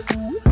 Ooh.